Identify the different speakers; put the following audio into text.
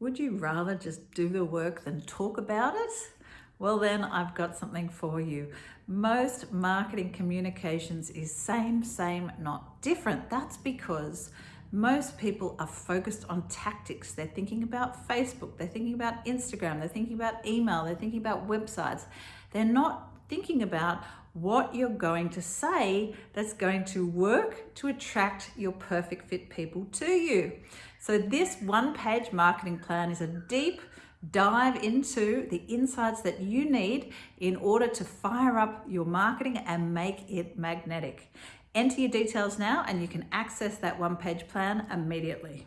Speaker 1: Would you rather just do the work than talk about it? Well then I've got something for you. Most marketing communications is same, same, not different. That's because most people are focused on tactics. They're thinking about Facebook, they're thinking about Instagram, they're thinking about email, they're thinking about websites. They're not thinking about what you're going to say that's going to work to attract your perfect fit people to you. So this one page marketing plan is a deep dive into the insights that you need in order to fire up your marketing and make it magnetic. Enter your details now and you can access that one page plan immediately.